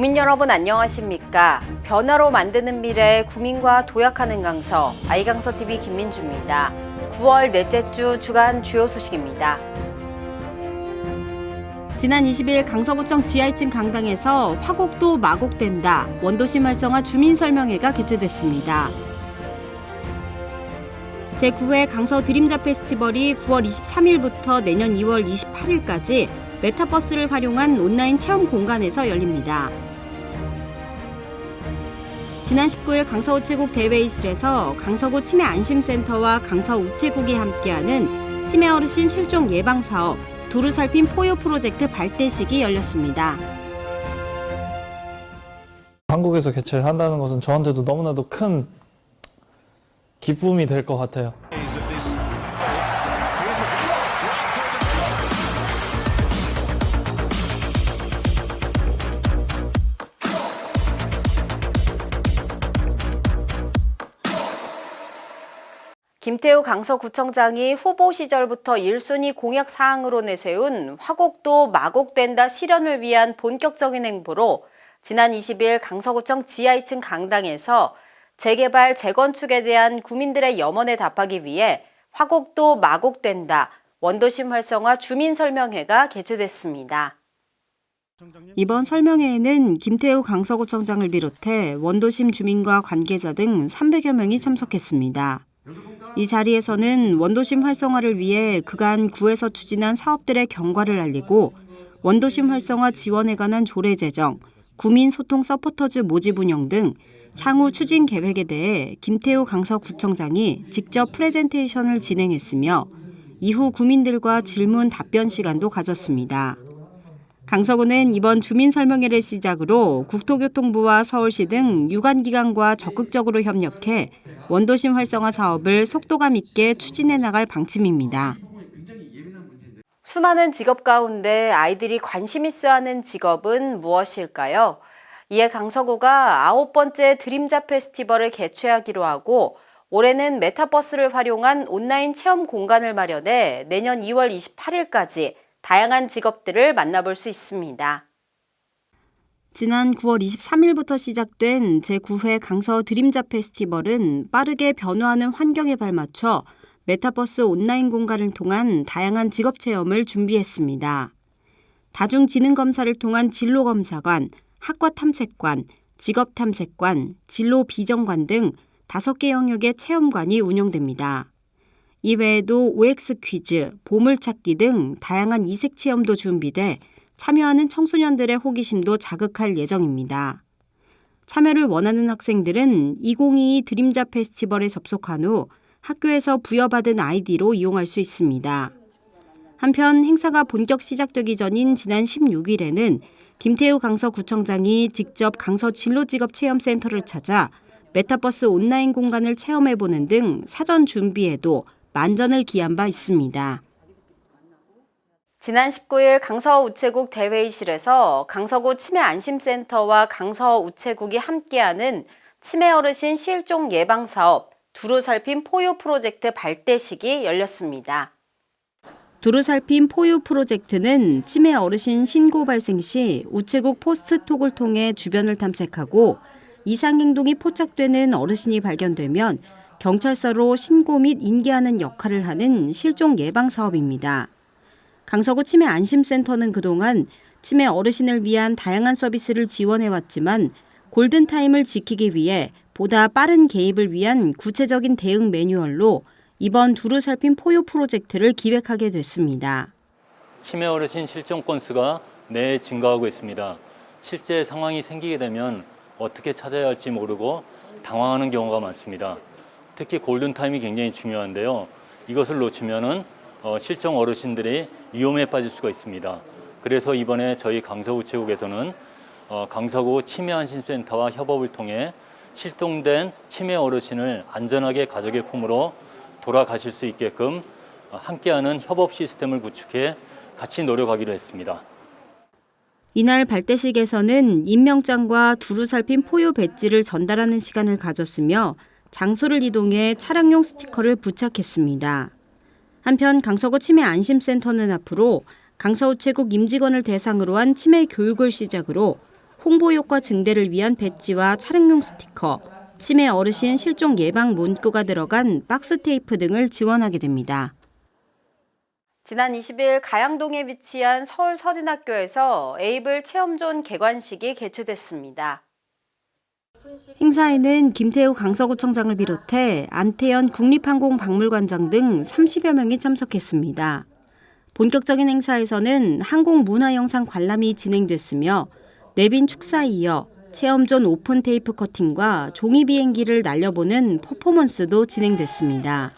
국민 여러분 안녕하십니까? 변화로 만드는 미래 국민과 도약하는 강서 아이강서 TV 김민주입니다. 9월 넷째 주 주간 주요 소식입니다. 지난 20일 강서구청 지하 2층 강당에서 화곡도 마곡된다 원도심 활성화 주민 설명회가 개최됐습니다. 제9회 강서 드림자 페스티벌이 9월 23일부터 내년 2월 28일까지 메타버스를 활용한 온라인 체험 공간에서 열립니다. 지난 19일 강서우 체국 대회의실에서 강서구 치매 안심센터와 강서우 체국이 함께하는 치매 어르신 실종 예방 사업 두루 살핀 포유 프로젝트 발대식이 열렸습니다. 한국에서 개최를 한다는 것은 저한테도 너무나도 큰 기쁨이 될 것 같아요. 김태우 강서구청장이 후보 시절부터 1순위 공약 사항으로 내세운 화곡도 마곡된다 실현을 위한 본격적인 행보로 지난 20일 강서구청 지하 2층 강당에서 재개발, 재건축에 대한 구민들의 염원에 답하기 위해 화곡도 마곡된다 원도심 활성화 주민 설명회가 개최됐습니다. 이번 설명회에는 김태우 강서구청장을 비롯해 원도심 주민과 관계자 등 300여 명이 참석했습니다. 이 자리에서는 원도심 활성화를 위해 그간 구에서 추진한 사업들의 경과를 알리고 원도심 활성화 지원에 관한 조례 제정, 구민 소통 서포터즈 모집 운영 등 향후 추진 계획에 대해 김태우 강서구청장이 직접 프레젠테이션을 진행했으며 이후 구민들과 질문 답변 시간도 가졌습니다. 강서구는 이번 주민 설명회를 시작으로 국토교통부와 서울시 등 유관기관과 적극적으로 협력해 원도심 활성화 사업을 속도감 있게 추진해 나갈 방침입니다. 수많은 직업 가운데 아이들이 관심 있어 하는 직업은 무엇일까요? 이에 강서구가 아홉 번째 드림자 페스티벌을 개최하기로 하고 올해는 메타버스를 활용한 온라인 체험 공간을 마련해 내년 2월 28일까지 다양한 직업들을 만나볼 수 있습니다. 지난 9월 23일부터 시작된 제9회 강서 드림자 페스티벌은 빠르게 변화하는 환경에 발맞춰 메타버스 온라인 공간을 통한 다양한 직업 체험을 준비했습니다. 다중지능검사를 통한 진로검사관, 학과탐색관, 직업탐색관, 진로비정관 등 5개 영역의 체험관이 운영됩니다. 이외에도 OX 퀴즈, 보물찾기 등 다양한 이색 체험도 준비돼 참여하는 청소년들의 호기심도 자극할 예정입니다. 참여를 원하는 학생들은 2022 드림자 페스티벌에 접속한 후 학교에서 부여받은 아이디로 이용할 수 있습니다. 한편 행사가 본격 시작되기 전인 지난 16일에는 김태우 강서구청장이 직접 강서 진로직업체험센터를 찾아 메타버스 온라인 공간을 체험해보는 등 사전 준비에도 만전을 기한 바 있습니다. 지난 19일 강서우체국 대회의실에서 강서구 치매안심센터와 강서우체국이 함께하는 치매 어르신 실종 예방 사업 두루 살핀 포유 프로젝트 발대식이 열렸습니다. 두루 살핀 포유 프로젝트는 치매 어르신 신고 발생 시 우체국 포스트톡을 통해 주변을 탐색하고 이상 행동이 포착되는 어르신이 발견되면 경찰서로 신고 및 인계하는 역할을 하는 실종 예방 사업입니다. 강서구 치매 안심센터는 그동안 치매 어르신을 위한 다양한 서비스를 지원해왔지만 골든타임을 지키기 위해 보다 빠른 개입을 위한 구체적인 대응 매뉴얼로 이번 두루 살핀 포유 프로젝트를 기획하게 됐습니다. 치매 어르신 실종 건수가 내 증가하고 있습니다. 실제 상황이 생기게 되면 어떻게 찾아야 할지 모르고 당황하는 경우가 많습니다. 특히 골든타임이 굉장히 중요한데요. 이것을 놓치면 어, 실종 어르신들이 위험에 빠질 수가 있습니다. 그래서 이번에 저희 강서구체국에서는 어, 강서구 치매안심센터와 협업을 통해 실종된 치매 어르신을 안전하게 가족의 품으로 돌아가실 수 있게끔 함께하는 협업 시스템을 구축해 같이 노력하기로 했습니다. 이날 발대식에서는 임명장과 두루 살핀 포유 배지를 전달하는 시간을 가졌으며 장소를 이동해 차량용 스티커를 부착했습니다. 한편 강서구 치매 안심센터는 앞으로 강서우체국 임직원을 대상으로 한 치매 교육을 시작으로 홍보 효과 증대를 위한 배지와 차량용 스티커, 치매 어르신 실종 예방 문구가 들어간 박스 테이프 등을 지원하게 됩니다. 지난 20일 가양동에 위치한 서울 서진학교에서 에이블 체험존 개관식이 개최됐습니다. 행사에는 김태우 강서구청장을 비롯해 안태현 국립항공박물관장 등 30여 명이 참석했습니다. 본격적인 행사에서는 항공문화영상 관람이 진행됐으며 내빈 축사에 이어 체험존 오픈 테이프 커팅과 종이 비행기를 날려보는 퍼포먼스도 진행됐습니다.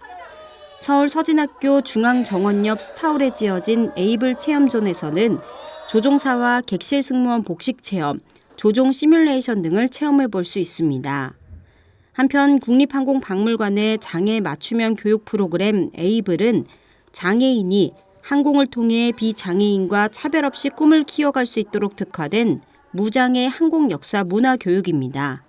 서울 서진학교 중앙정원 옆 스타홀에 지어진 에이블 체험존에서는 조종사와 객실 승무원 복식 체험, 조종 시뮬레이션 등을 체험해 볼 수 있습니다. 한편 국립항공박물관의 장애 맞춤형 교육 프로그램 에이블은 장애인이 항공을 통해 비장애인과 차별 없이 꿈을 키워갈 수 있도록 특화된 무장애 항공 역사 문화 교육입니다.